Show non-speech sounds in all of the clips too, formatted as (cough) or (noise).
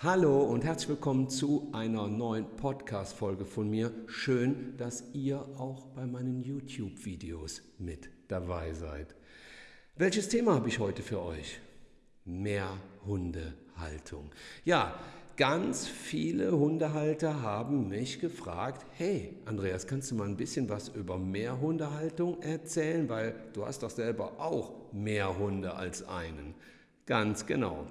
Hallo und herzlich willkommen zu einer neuen Podcast-Folge von mir. Schön, dass ihr auch bei meinen YouTube-Videos mit dabei seid. Welches Thema habe ich heute für euch? Mehr Hundehaltung. Ja, ganz viele Hundehalter haben mich gefragt, hey Andreas, kannst du mal ein bisschen was über Mehrhundehaltung erzählen, weil du hast doch selber auch mehr Hunde als einen. Ganz genau.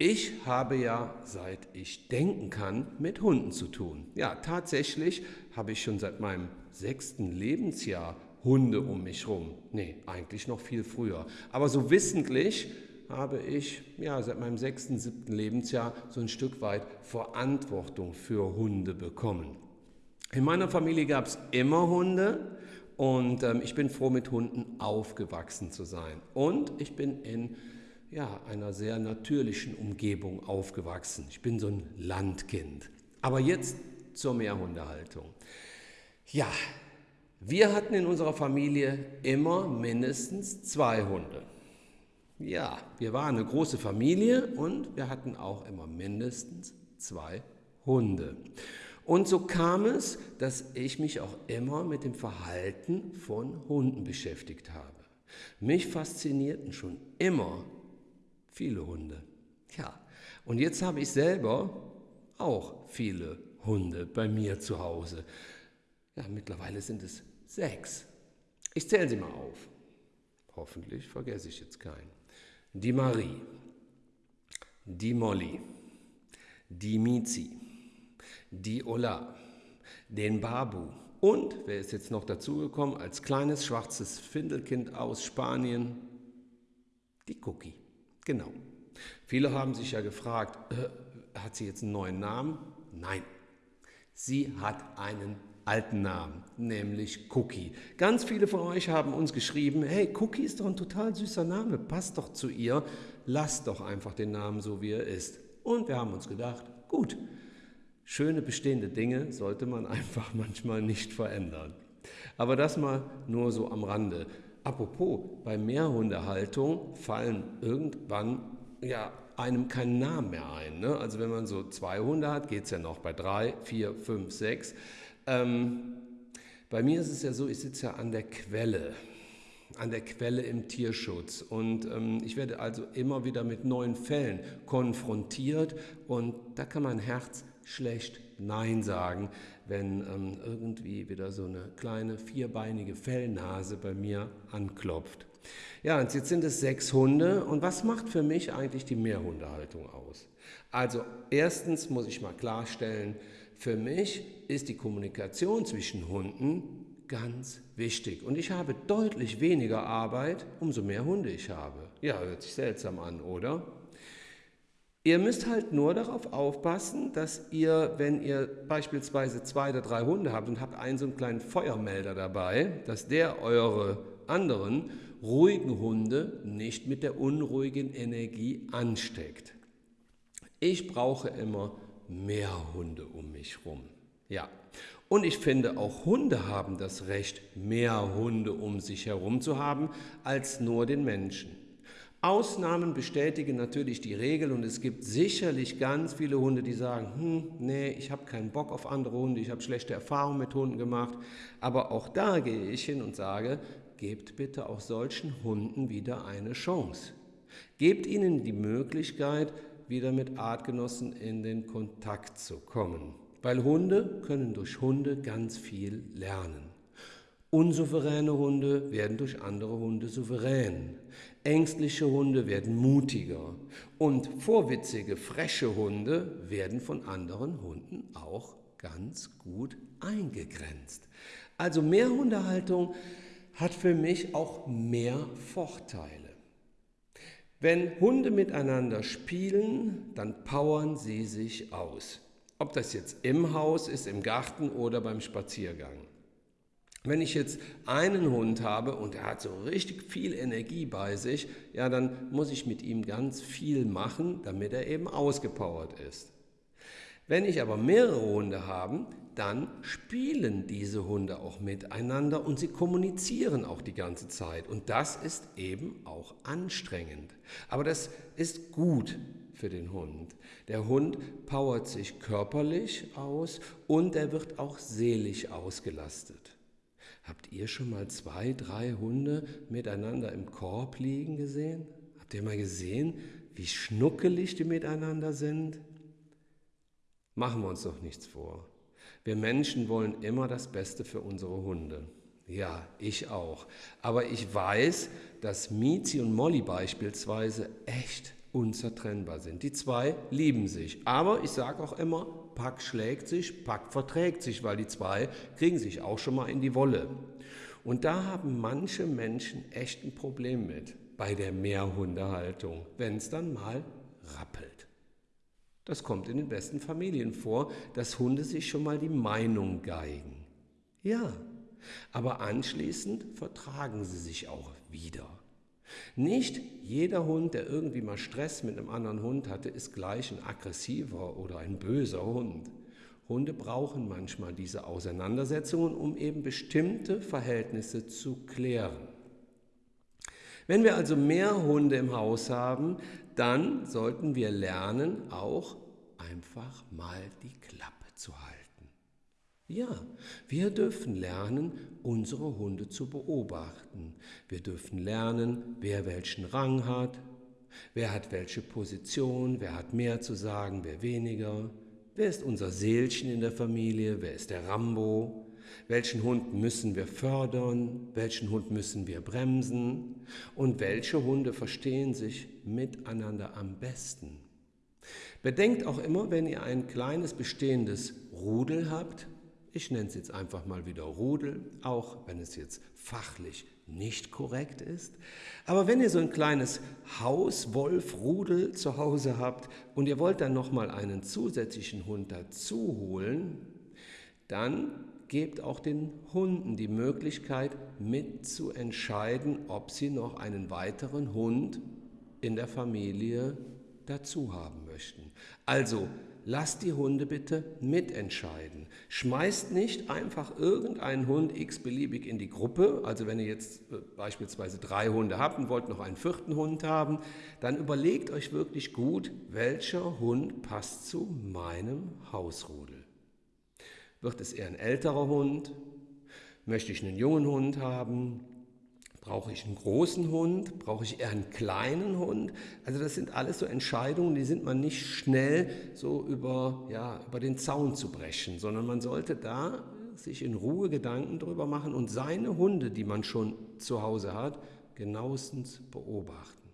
Ich habe ja, seit ich denken kann, mit Hunden zu tun. Ja, tatsächlich habe ich schon seit meinem sechsten Lebensjahr Hunde um mich rum. Nee, eigentlich noch viel früher. Aber so wissentlich habe ich ja, seit meinem sechsten, siebten Lebensjahr so ein Stück weit Verantwortung für Hunde bekommen. In meiner Familie gab es immer Hunde und ähm, ich bin froh, mit Hunden aufgewachsen zu sein. Und ich bin in ja, einer sehr natürlichen Umgebung aufgewachsen. Ich bin so ein Landkind. Aber jetzt zur Mehrhundehaltung. Ja, wir hatten in unserer Familie immer mindestens zwei Hunde. Ja, wir waren eine große Familie und wir hatten auch immer mindestens zwei Hunde. Und so kam es, dass ich mich auch immer mit dem Verhalten von Hunden beschäftigt habe. Mich faszinierten schon immer Viele Hunde. Ja, und jetzt habe ich selber auch viele Hunde bei mir zu Hause. Ja, mittlerweile sind es sechs. Ich zähle sie mal auf. Hoffentlich vergesse ich jetzt keinen. Die Marie, die Molly, die Mizi, die Ola, den Babu und, wer ist jetzt noch dazugekommen, als kleines schwarzes Findelkind aus Spanien, die Cookie. Genau. Viele haben sich ja gefragt, äh, hat sie jetzt einen neuen Namen? Nein. Sie hat einen alten Namen, nämlich Cookie. Ganz viele von euch haben uns geschrieben, hey, Cookie ist doch ein total süßer Name, passt doch zu ihr, lasst doch einfach den Namen so, wie er ist. Und wir haben uns gedacht, gut, schöne bestehende Dinge sollte man (laughs) einfach manchmal nicht verändern. Aber das mal nur so am Rande. Apropos, bei Mehrhundehaltung fallen irgendwann ja, einem kein Name mehr ein. Ne? Also wenn man so zwei Hunde hat, geht es ja noch bei drei, vier, fünf, sechs. Ähm, bei mir ist es ja so, ich sitze ja an der Quelle, an der Quelle im Tierschutz. Und ähm, ich werde also immer wieder mit neuen Fällen konfrontiert und da kann mein Herz schlecht Nein sagen, wenn ähm, irgendwie wieder so eine kleine vierbeinige Fellnase bei mir anklopft. Ja, und jetzt sind es sechs Hunde. Und was macht für mich eigentlich die Mehrhundehaltung aus? Also erstens muss ich mal klarstellen, für mich ist die Kommunikation zwischen Hunden ganz wichtig. Und ich habe deutlich weniger Arbeit, umso mehr Hunde ich habe. Ja, hört sich seltsam an, oder? Ihr müsst halt nur darauf aufpassen, dass ihr, wenn ihr beispielsweise zwei oder drei Hunde habt und habt einen so einen kleinen Feuermelder dabei, dass der eure anderen ruhigen Hunde nicht mit der unruhigen Energie ansteckt. Ich brauche immer mehr Hunde um mich rum. Ja, und ich finde, auch Hunde haben das Recht, mehr Hunde um sich herum zu haben, als nur den Menschen. Ausnahmen bestätigen natürlich die Regel und es gibt sicherlich ganz viele Hunde, die sagen, hm, nee, ich habe keinen Bock auf andere Hunde, ich habe schlechte Erfahrungen mit Hunden gemacht. Aber auch da gehe ich hin und sage, gebt bitte auch solchen Hunden wieder eine Chance. Gebt ihnen die Möglichkeit, wieder mit Artgenossen in den Kontakt zu kommen. Weil Hunde können durch Hunde ganz viel lernen. Unsouveräne Hunde werden durch andere Hunde souverän. Ängstliche Hunde werden mutiger. Und vorwitzige, freche Hunde werden von anderen Hunden auch ganz gut eingegrenzt. Also mehr Hundehaltung hat für mich auch mehr Vorteile. Wenn Hunde miteinander spielen, dann powern sie sich aus. Ob das jetzt im Haus ist, im Garten oder beim Spaziergang. Wenn ich jetzt einen Hund habe und er hat so richtig viel Energie bei sich, ja, dann muss ich mit ihm ganz viel machen, damit er eben ausgepowert ist. Wenn ich aber mehrere Hunde habe, dann spielen diese Hunde auch miteinander und sie kommunizieren auch die ganze Zeit. Und das ist eben auch anstrengend. Aber das ist gut für den Hund. Der Hund powert sich körperlich aus und er wird auch seelisch ausgelastet. Habt ihr schon mal zwei, drei Hunde miteinander im Korb liegen gesehen? Habt ihr mal gesehen, wie schnuckelig die miteinander sind? Machen wir uns doch nichts vor. Wir Menschen wollen immer das Beste für unsere Hunde. Ja, ich auch. Aber ich weiß, dass Mizi und Molly beispielsweise echt unzertrennbar sind. Die zwei lieben sich. Aber ich sage auch immer, Pack schlägt sich, Pack verträgt sich, weil die zwei kriegen sich auch schon mal in die Wolle. Und da haben manche Menschen echt ein Problem mit bei der Mehrhundehaltung, wenn es dann mal rappelt. Das kommt in den besten Familien vor, dass Hunde sich schon mal die Meinung geigen. Ja, aber anschließend vertragen sie sich auch wieder. Nicht jeder Hund, der irgendwie mal Stress mit einem anderen Hund hatte, ist gleich ein aggressiver oder ein böser Hund. Hunde brauchen manchmal diese Auseinandersetzungen, um eben bestimmte Verhältnisse zu klären. Wenn wir also mehr Hunde im Haus haben, dann sollten wir lernen, auch einfach mal die Klappe. Ja, wir dürfen lernen, unsere Hunde zu beobachten. Wir dürfen lernen, wer welchen Rang hat, wer hat welche Position, wer hat mehr zu sagen, wer weniger, wer ist unser Seelchen in der Familie, wer ist der Rambo, welchen Hund müssen wir fördern, welchen Hund müssen wir bremsen? Und welche Hunde verstehen sich miteinander am besten. Bedenkt auch immer, wenn ihr ein kleines bestehendes Rudel habt, ich nenne es jetzt einfach mal wieder Rudel, auch wenn es jetzt fachlich nicht korrekt ist. Aber wenn ihr so ein kleines Hauswolf-Rudel zu Hause habt und ihr wollt dann nochmal einen zusätzlichen Hund dazu holen, dann gebt auch den Hunden die Möglichkeit mitzuentscheiden, ob sie noch einen weiteren Hund in der Familie dazu haben möchten. Also lasst die Hunde bitte mitentscheiden. Schmeißt nicht einfach irgendeinen Hund x-beliebig in die Gruppe. Also wenn ihr jetzt äh, beispielsweise drei Hunde habt und wollt noch einen vierten Hund haben, dann überlegt euch wirklich gut, welcher Hund passt zu meinem Hausrudel. Wird es eher ein älterer Hund? Möchte ich einen jungen Hund haben? Brauche ich einen großen Hund? Brauche ich eher einen kleinen Hund? Also das sind alles so Entscheidungen, die sind man nicht schnell so über, ja, über den Zaun zu brechen, sondern man sollte da sich in Ruhe Gedanken drüber machen und seine Hunde, die man schon zu Hause hat, genauestens beobachten.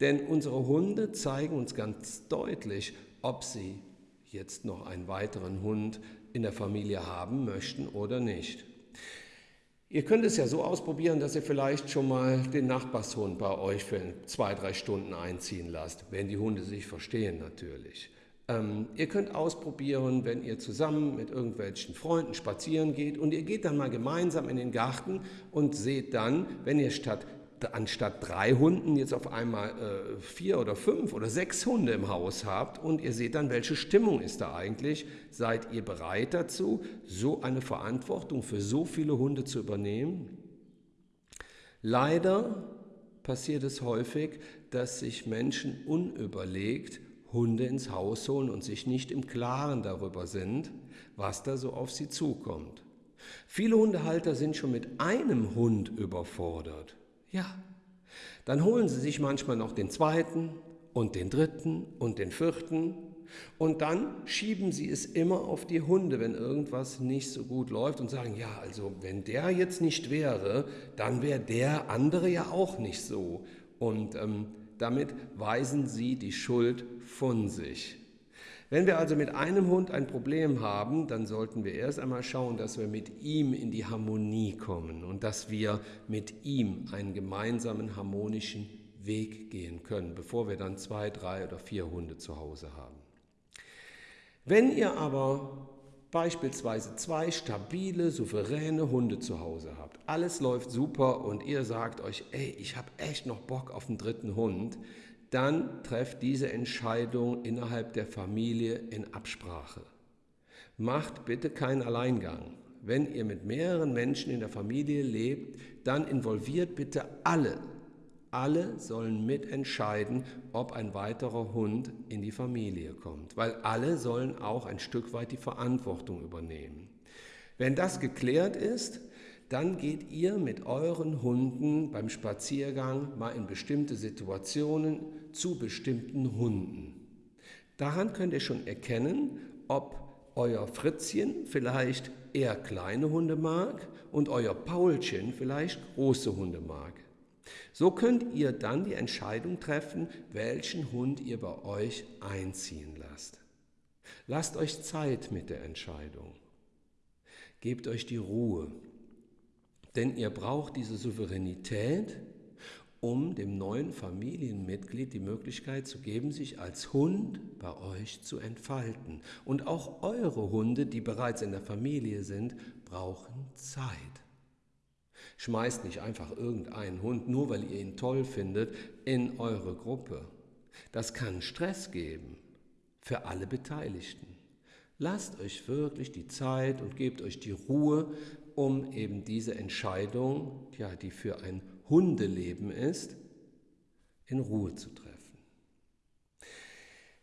Denn unsere Hunde zeigen uns ganz deutlich, ob sie jetzt noch einen weiteren Hund in der Familie haben möchten oder nicht. Ihr könnt es ja so ausprobieren, dass ihr vielleicht schon mal den Nachbarshund bei euch für zwei, drei Stunden einziehen lasst, wenn die Hunde sich verstehen natürlich. Ähm, ihr könnt ausprobieren, wenn ihr zusammen mit irgendwelchen Freunden spazieren geht und ihr geht dann mal gemeinsam in den Garten und seht dann, wenn ihr statt anstatt drei Hunden jetzt auf einmal äh, vier oder fünf oder sechs Hunde im Haus habt und ihr seht dann, welche Stimmung ist da eigentlich. Seid ihr bereit dazu, so eine Verantwortung für so viele Hunde zu übernehmen? Leider passiert es häufig, dass sich Menschen unüberlegt Hunde ins Haus holen und sich nicht im Klaren darüber sind, was da so auf sie zukommt. Viele Hundehalter sind schon mit einem Hund überfordert. Ja, dann holen sie sich manchmal noch den zweiten und den dritten und den vierten und dann schieben sie es immer auf die Hunde, wenn irgendwas nicht so gut läuft und sagen, ja, also wenn der jetzt nicht wäre, dann wäre der andere ja auch nicht so. Und ähm, damit weisen sie die Schuld von sich. Wenn wir also mit einem Hund ein Problem haben, dann sollten wir erst einmal schauen, dass wir mit ihm in die Harmonie kommen und dass wir mit ihm einen gemeinsamen harmonischen Weg gehen können, bevor wir dann zwei, drei oder vier Hunde zu Hause haben. Wenn ihr aber beispielsweise zwei stabile, souveräne Hunde zu Hause habt, alles läuft super und ihr sagt euch, ey, ich habe echt noch Bock auf einen dritten Hund, dann trefft diese Entscheidung innerhalb der Familie in Absprache. Macht bitte keinen Alleingang. Wenn ihr mit mehreren Menschen in der Familie lebt, dann involviert bitte alle. Alle sollen mitentscheiden, ob ein weiterer Hund in die Familie kommt, weil alle sollen auch ein Stück weit die Verantwortung übernehmen. Wenn das geklärt ist, dann geht ihr mit euren Hunden beim Spaziergang mal in bestimmte Situationen zu bestimmten Hunden. Daran könnt ihr schon erkennen, ob euer Fritzchen vielleicht eher kleine Hunde mag und euer Paulchen vielleicht große Hunde mag. So könnt ihr dann die Entscheidung treffen, welchen Hund ihr bei euch einziehen lasst. Lasst euch Zeit mit der Entscheidung. Gebt euch die Ruhe. Denn ihr braucht diese Souveränität, um dem neuen Familienmitglied die Möglichkeit zu geben, sich als Hund bei euch zu entfalten. Und auch eure Hunde, die bereits in der Familie sind, brauchen Zeit. Schmeißt nicht einfach irgendeinen Hund, nur weil ihr ihn toll findet, in eure Gruppe. Das kann Stress geben für alle Beteiligten. Lasst euch wirklich die Zeit und gebt euch die Ruhe, um eben diese Entscheidung, ja, die für ein Hundeleben ist, in Ruhe zu treffen.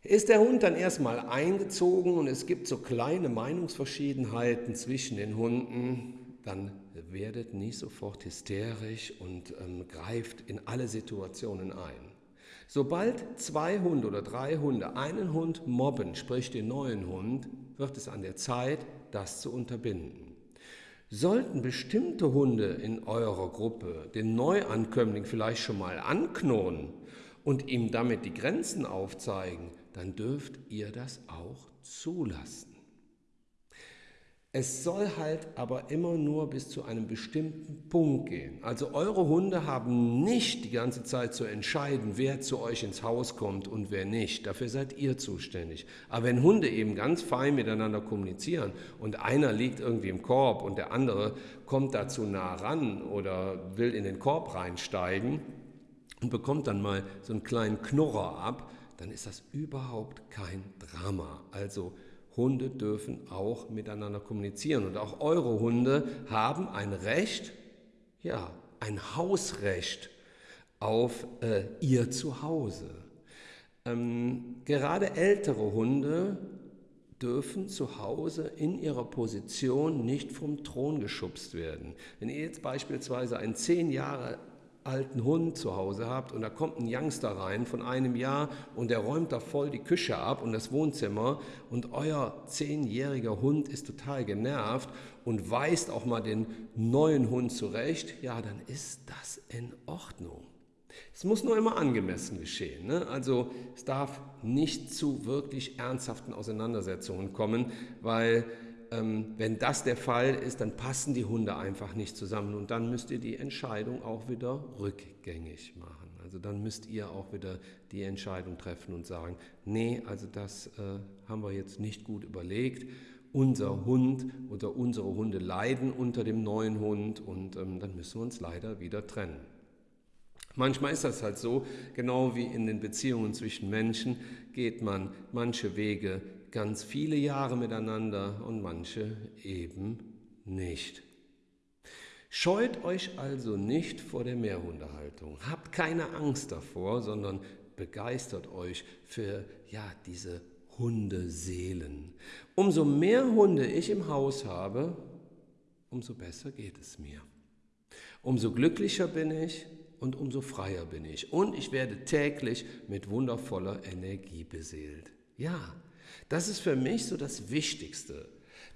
Ist der Hund dann erstmal eingezogen und es gibt so kleine Meinungsverschiedenheiten zwischen den Hunden, dann werdet nicht sofort hysterisch und ähm, greift in alle Situationen ein. Sobald zwei Hunde oder drei Hunde einen Hund mobben, sprich den neuen Hund, wird es an der Zeit, das zu unterbinden. Sollten bestimmte Hunde in eurer Gruppe den Neuankömmling vielleicht schon mal anknurren und ihm damit die Grenzen aufzeigen, dann dürft ihr das auch zulassen. Es soll halt aber immer nur bis zu einem bestimmten Punkt gehen. Also eure Hunde haben nicht die ganze Zeit zu entscheiden, wer zu euch ins Haus kommt und wer nicht. Dafür seid ihr zuständig. Aber wenn Hunde eben ganz fein miteinander kommunizieren und einer liegt irgendwie im Korb und der andere kommt dazu nah ran oder will in den Korb reinsteigen und bekommt dann mal so einen kleinen Knurrer ab, dann ist das überhaupt kein Drama. Also Hunde dürfen auch miteinander kommunizieren und auch eure Hunde haben ein Recht, ja, ein Hausrecht auf äh, ihr Zuhause. Ähm, gerade ältere Hunde dürfen zu Hause in ihrer Position nicht vom Thron geschubst werden. Wenn ihr jetzt beispielsweise einen zehn Jahre alten Hund zu Hause habt und da kommt ein Youngster rein von einem Jahr und der räumt da voll die Küche ab und das Wohnzimmer und euer zehnjähriger Hund ist total genervt und weist auch mal den neuen Hund zurecht, ja, dann ist das in Ordnung. Es muss nur immer angemessen geschehen. Ne? Also es darf nicht zu wirklich ernsthaften Auseinandersetzungen kommen, weil ähm, wenn das der Fall ist, dann passen die Hunde einfach nicht zusammen und dann müsst ihr die Entscheidung auch wieder rückgängig machen. Also dann müsst ihr auch wieder die Entscheidung treffen und sagen, nee, also das äh, haben wir jetzt nicht gut überlegt. Unser Hund oder unsere Hunde leiden unter dem neuen Hund und ähm, dann müssen wir uns leider wieder trennen. Manchmal ist das halt so, genau wie in den Beziehungen zwischen Menschen geht man manche Wege ganz viele Jahre miteinander und manche eben nicht. Scheut euch also nicht vor der Mehrhundehaltung. Habt keine Angst davor, sondern begeistert euch für ja, diese Hundeseelen. Umso mehr Hunde ich im Haus habe, umso besser geht es mir. Umso glücklicher bin ich und umso freier bin ich. Und ich werde täglich mit wundervoller Energie beseelt. Ja, das ist für mich so das Wichtigste,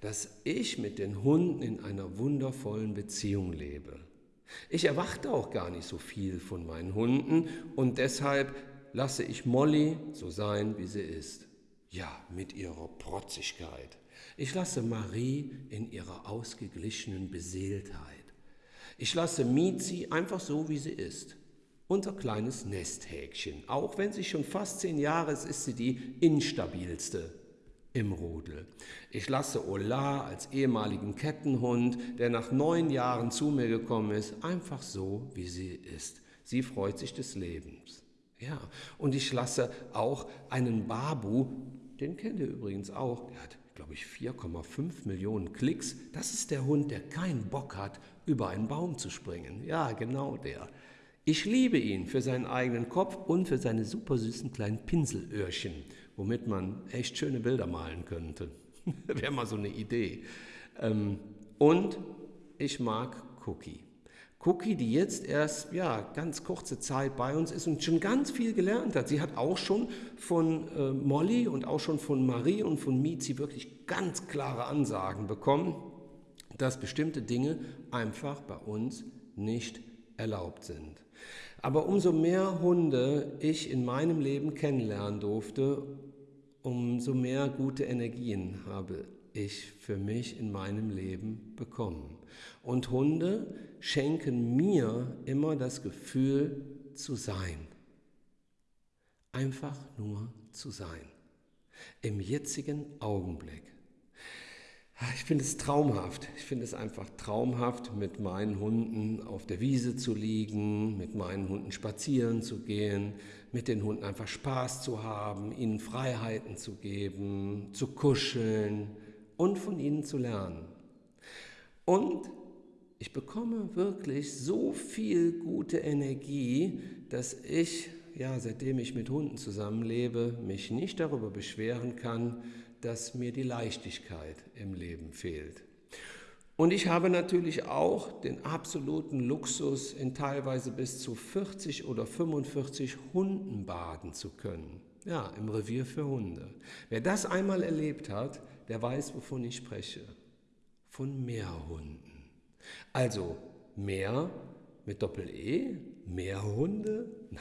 dass ich mit den Hunden in einer wundervollen Beziehung lebe. Ich erwarte auch gar nicht so viel von meinen Hunden und deshalb lasse ich Molly so sein, wie sie ist. Ja, mit ihrer Protzigkeit. Ich lasse Marie in ihrer ausgeglichenen Beseeltheit. Ich lasse Mizi einfach so, wie sie ist unser kleines Nesthäkchen. Auch wenn sie schon fast zehn Jahre ist, ist sie die instabilste im Rudel. Ich lasse Ola als ehemaligen Kettenhund, der nach neun Jahren zu mir gekommen ist, einfach so, wie sie ist. Sie freut sich des Lebens. Ja, und ich lasse auch einen Babu, den kennt ihr übrigens auch, der hat, glaube ich, 4,5 Millionen Klicks. Das ist der Hund, der keinen Bock hat, über einen Baum zu springen. Ja, genau der. Ich liebe ihn für seinen eigenen Kopf und für seine super süßen kleinen Pinselöhrchen, womit man echt schöne Bilder malen könnte. (laughs) Wäre mal so eine Idee. Ähm, und ich mag Cookie. Cookie, die jetzt erst ja, ganz kurze Zeit bei uns ist und schon ganz viel gelernt hat. Sie hat auch schon von äh, Molly und auch schon von Marie und von Mizi wirklich ganz klare Ansagen bekommen, dass bestimmte Dinge einfach bei uns nicht erlaubt sind. Aber umso mehr Hunde ich in meinem Leben kennenlernen durfte, umso mehr gute Energien habe ich für mich in meinem Leben bekommen. Und Hunde schenken mir immer das Gefühl zu sein. Einfach nur zu sein. Im jetzigen Augenblick. Ich finde es traumhaft. Ich finde es einfach traumhaft, mit meinen Hunden auf der Wiese zu liegen, mit meinen Hunden spazieren zu gehen, mit den Hunden einfach Spaß zu haben, ihnen Freiheiten zu geben, zu kuscheln und von ihnen zu lernen. Und ich bekomme wirklich so viel gute Energie, dass ich, ja, seitdem ich mit Hunden zusammenlebe, mich nicht darüber beschweren kann, dass mir die Leichtigkeit im Leben fehlt. Und ich habe natürlich auch den absoluten Luxus, in teilweise bis zu 40 oder 45 Hunden baden zu können. Ja, im Revier für Hunde. Wer das einmal erlebt hat, der weiß, wovon ich spreche. Von Meerhunden. Also Meer mit Doppel-E, Meerhunde. (laughs)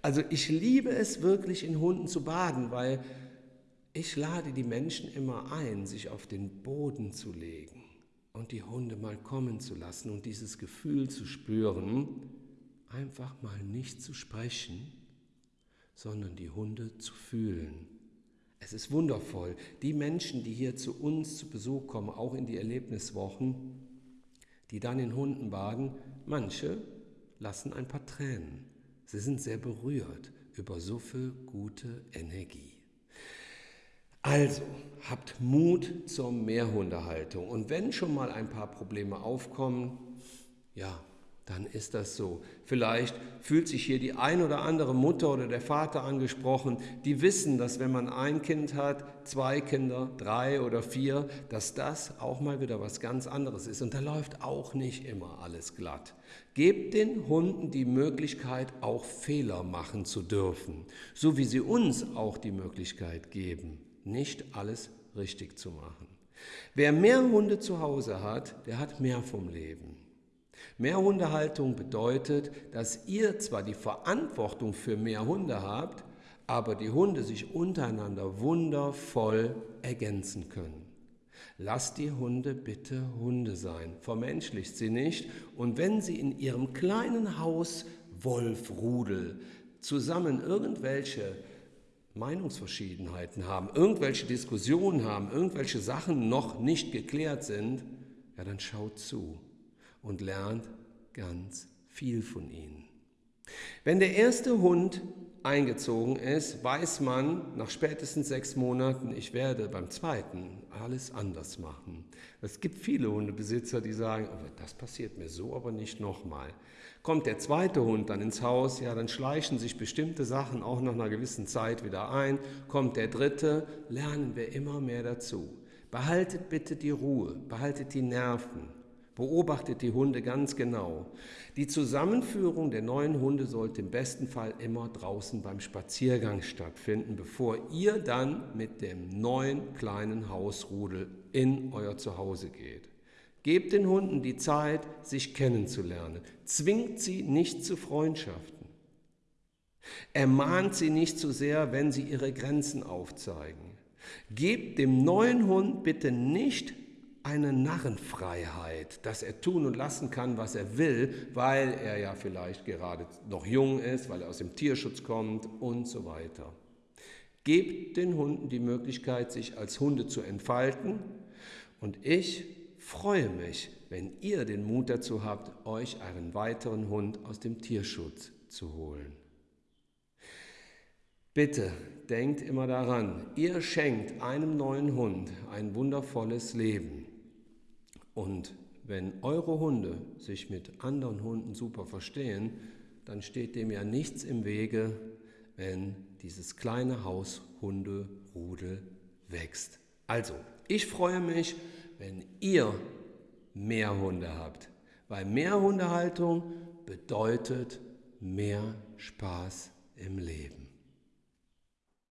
Also ich liebe es wirklich in Hunden zu baden, weil ich lade die Menschen immer ein, sich auf den Boden zu legen und die Hunde mal kommen zu lassen und dieses Gefühl zu spüren, einfach mal nicht zu sprechen, sondern die Hunde zu fühlen. Es ist wundervoll. Die Menschen, die hier zu uns zu Besuch kommen, auch in die Erlebniswochen, die dann in Hunden baden, manche lassen ein paar Tränen. Sie sind sehr berührt über so viel gute Energie. Also, habt Mut zur Mehrhundehaltung. Und wenn schon mal ein paar Probleme aufkommen, ja, dann ist das so. Vielleicht fühlt sich hier die ein oder andere Mutter oder der Vater angesprochen, die wissen, dass wenn man ein Kind hat, zwei Kinder, drei oder vier, dass das auch mal wieder was ganz anderes ist. Und da läuft auch nicht immer alles glatt. Gebt den Hunden die Möglichkeit, auch Fehler machen zu dürfen, so wie sie uns auch die Möglichkeit geben nicht alles richtig zu machen. Wer mehr Hunde zu Hause hat, der hat mehr vom Leben. Mehr Hundehaltung bedeutet, dass ihr zwar die Verantwortung für mehr Hunde habt, aber die Hunde sich untereinander wundervoll ergänzen können. Lasst die Hunde bitte Hunde sein, vermenschlicht sie nicht und wenn sie in ihrem kleinen Haus Wolfrudel zusammen irgendwelche Meinungsverschiedenheiten haben, irgendwelche Diskussionen haben, irgendwelche Sachen noch nicht geklärt sind, ja, dann schaut zu und lernt ganz viel von ihnen. Wenn der erste Hund eingezogen ist, weiß man nach spätestens sechs Monaten, ich werde beim zweiten alles anders machen. Es gibt viele Hundebesitzer, die sagen, oh, das passiert mir so aber nicht nochmal. Kommt der zweite Hund dann ins Haus, ja, dann schleichen sich bestimmte Sachen auch nach einer gewissen Zeit wieder ein. Kommt der dritte, lernen wir immer mehr dazu. Behaltet bitte die Ruhe, behaltet die Nerven, beobachtet die Hunde ganz genau. Die Zusammenführung der neuen Hunde sollte im besten Fall immer draußen beim Spaziergang stattfinden, bevor ihr dann mit dem neuen kleinen Hausrudel in euer Zuhause geht. Gebt den Hunden die Zeit, sich kennenzulernen. Zwingt sie nicht zu Freundschaften. Ermahnt sie nicht zu sehr, wenn sie ihre Grenzen aufzeigen. Gebt dem neuen Hund bitte nicht eine Narrenfreiheit, dass er tun und lassen kann, was er will, weil er ja vielleicht gerade noch jung ist, weil er aus dem Tierschutz kommt und so weiter. Gebt den Hunden die Möglichkeit, sich als Hunde zu entfalten und ich freue mich, wenn ihr den Mut dazu habt, euch einen weiteren Hund aus dem Tierschutz zu holen. Bitte denkt immer daran, ihr schenkt einem neuen Hund ein wundervolles Leben. Und wenn eure Hunde sich mit anderen Hunden super verstehen, dann steht dem ja nichts im Wege, wenn dieses kleine Haushunderudel wächst. Also, ich freue mich, wenn ihr mehr Hunde habt, weil mehr Hundehaltung bedeutet mehr Spaß im Leben.